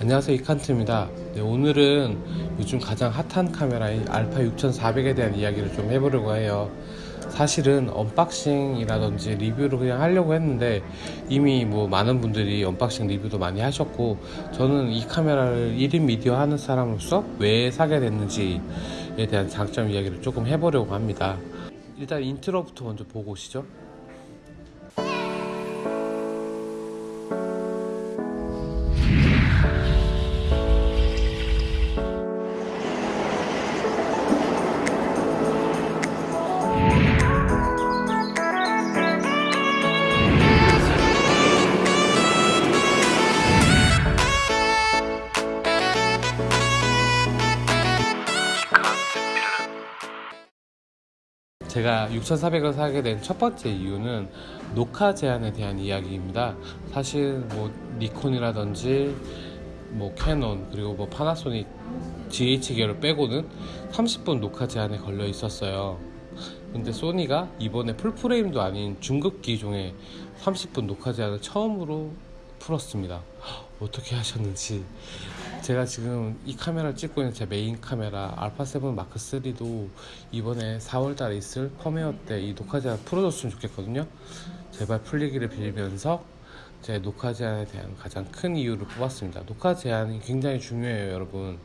안녕하세요 이칸트입니다. 네, 오늘은 요즘 가장 핫한 카메라인 알파 6400에 대한 이야기를 좀 해보려고 해요. 사실은 unboxing이라든지 리뷰를 그냥 하려고 했는데 이미 뭐 많은 분들이 unboxing 리뷰도 많이 하셨고 저는 이 카메라를 1인 미디어 하는 사람으로서 왜 사게 됐는지에 대한 장점 이야기를 조금 해보려고 합니다. 일단 intro부터 먼저 보고 오시죠 제가 6,400을 사게 된 첫 번째 이유는 녹화 제한에 대한 이야기입니다. 사실 뭐 니콘이라든지 뭐 캐논 그리고 뭐 파나소닉 GH계를 빼고는 30분 녹화 제한에 걸려 있었어요. 근데 소니가 이번에 full frame도 아닌 중급 기종의 30분 녹화 제한을 처음으로 풀었습니다. 어떻게 하셨는지 제가 지금 이 카메라를 찍고 있는 제 메인 카메라 알파7 마크 3도 이번에 4월달에 있을 펌웨어 때 이 녹화 제한 풀어줬으면 좋겠거든요. 제발 풀리기를 빌면서 제 녹화 제한에 대한 가장 큰 이유를 뽑았습니다. 녹화 제한이 굉장히 중요해요, 여러분.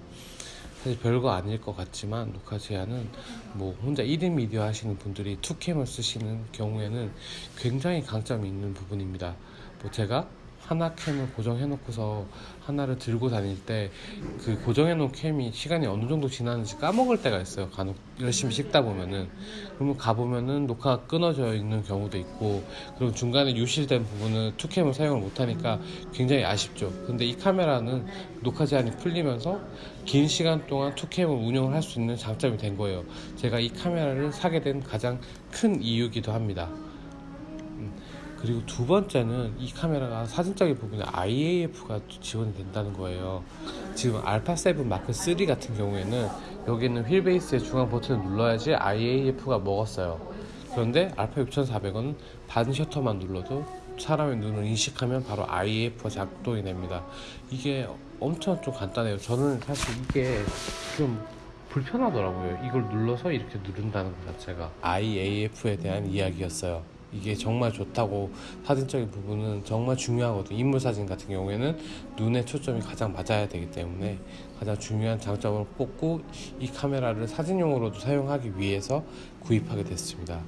사실 별거 아닐 것 같지만 녹화 제한은 뭐 혼자 1인 미디어 하시는 분들이 투캠을 쓰시는 경우에는 굉장히 강점이 있는 부분입니다. 뭐 제가 하나 캠을 고정해 놓고서 하나를 들고 다닐 때 그 고정해 놓은 캠이 시간이 어느 정도 지나는지 까먹을 때가 있어요. 간혹 열심히 찍다 보면은. 그러면 가보면은 녹화가 끊어져 있는 경우도 있고 그리고 중간에 유실된 부분은 투캠을 사용을 못하니까 굉장히 아쉽죠. 근데 이 카메라는 녹화 제한이 풀리면서 긴 시간 동안 투캠을 운영을 할 수 있는 장점이 된 거예요. 제가 이 카메라를 사게 된 가장 큰 이유기도 합니다 그리고 두 번째는 이 카메라가 사진적인 부분에 IAF가 지원이 된다는 거예요. 지금 알파7 마크 3 같은 경우에는 여기 있는 휠 베이스의 중앙 버튼을 눌러야지 IAF가 먹었어요. 그런데 알파 6400은 반 셔터만 눌러도 사람의 눈을 인식하면 바로 IAF가 작동이 됩니다. 이게 엄청 좀 간단해요. 저는 사실 이게 좀 불편하더라고요. 이걸 눌러서 이렇게 누른다는 것 자체가 IAF에 대한 이야기였어요. 이게 정말 좋다고 사진적인 부분은 정말 중요하거든요. 인물 사진 같은 경우에는 눈의 초점이 가장 맞아야 되기 때문에 가장 중요한 장점을 뽑고 이 카메라를 사진용으로도 사용하기 위해서 구입하게 됐습니다.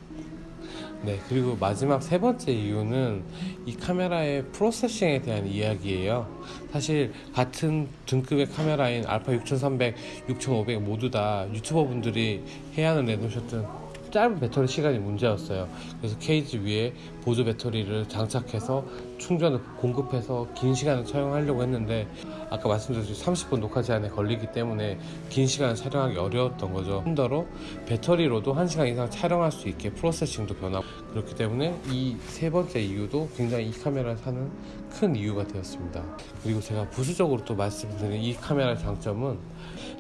네, 그리고 마지막 세 번째 이유는 이 카메라의 프로세싱에 대한 이야기예요. 사실 같은 등급의 카메라인 알파 6300, 6500 모두 다 유튜버 분들이 해안을 내놓으셨던 짧은 배터리 시간이 문제였어요. 그래서 케이지 위에 보조 배터리를 장착해서 충전을 공급해서 긴 시간을 촬영하려고 했는데 아까 말씀드렸듯이 30분 녹화 제한에 걸리기 때문에 긴 시간을 촬영하기 어려웠던 거죠. 힘더러 배터리로도 1시간 이상 촬영할 수 있게 프로세싱도 변하고 그렇기 때문에 이 세 번째 이유도 굉장히 이 카메라를 사는 큰 이유가 되었습니다. 그리고 제가 부수적으로 또 말씀드린 이 카메라의 장점은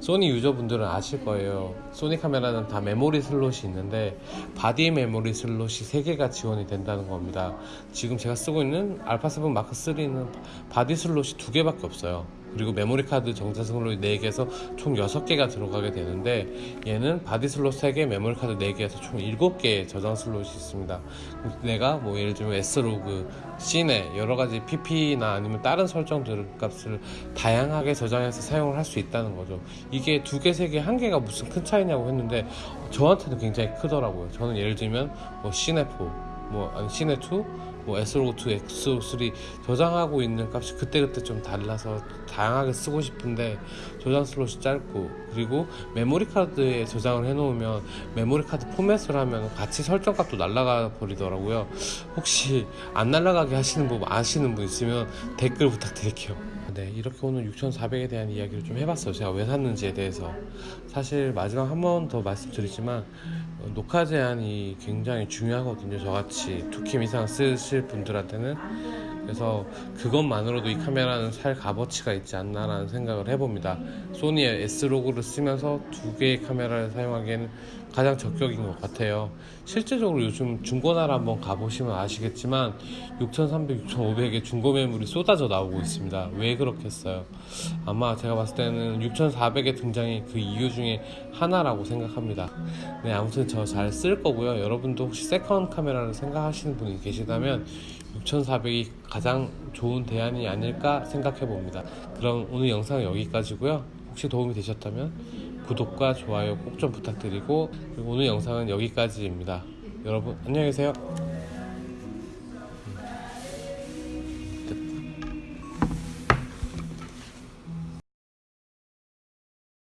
소니 유저분들은 아실 거예요. 소니 카메라는 다 메모리 슬롯이 있는데 바디 메모리 슬롯이 3개가 지원이 된다는 겁니다. 지금 제가 쓰고 있는 알파7 마크 3는 바디 슬롯이 2개밖에 없어요. 그리고 메모리 카드 슬롯이 4개에서 총 6개가 들어가게 되는데 얘는 바디 슬롯 3개, 메모리 카드 4개에서 총 7개의 저장 슬롯이 있습니다. 내가 뭐 예를 들면 S-Log, Cine 여러 가지 PP나 아니면 다른 설정들 값을 다양하게 저장해서 사용을 할 수 있다는 거죠. 이게 두 개, 세 개, 한 개가 무슨 큰 차이냐고 했는데 저한테는 굉장히 크더라고요. 저는 예를 들면 뭐 Cine 4, 뭐 아니 Cine 2 뭐 S-Log2, S-Log3 저장하고 있는 값이 그때그때 좀 달라서 다양하게 쓰고 싶은데 저장 슬롯이 짧고 그리고 메모리 카드에 저장을 해 놓으면 메모리 카드 포맷을 하면 같이 설정 값도 날라가 버리더라고요. 혹시 안 날라가게 하시는 분 아시는 분 있으면 댓글 부탁드릴게요 네, 이렇게 오늘 6,400에 대한 이야기를 좀 해봤어요. 제가 왜 샀는지에 대해서. 사실 마지막 한 번 더 말씀드리지만 어, 녹화 제한이 굉장히 중요하거든요. 저같이 2캠 이상 쓰실 분들한테는 그래서 그것만으로도 이 카메라는 살 값어치가 있지 않나라는 생각을 해봅니다. 소니의 S로그를 쓰면서 두 개의 카메라를 사용하기에는 가장 적격인 것 같아요. 실제적으로 요즘 중고나라 한번 가보시면 아시겠지만 6,300, 6,500의 중고 매물이 쏟아져 나오고 있습니다. 왜 그렇겠어요? 아마 제가 봤을 때는 6,400의 등장이 그 이유 중에 하나라고 생각합니다. 네, 아무튼 저 잘 쓸 거고요. 여러분도 혹시 second 카메라를 생각하시는 분이 계시다면 6,400이 가장 좋은 대안이 아닐까 생각해 봅니다. 그럼 오늘 영상은 여기까지고요. 혹시 도움이 되셨다면 구독과 좋아요 꼭 좀 부탁드리고 오늘 영상은 여기까지입니다. 여러분 안녕히 계세요.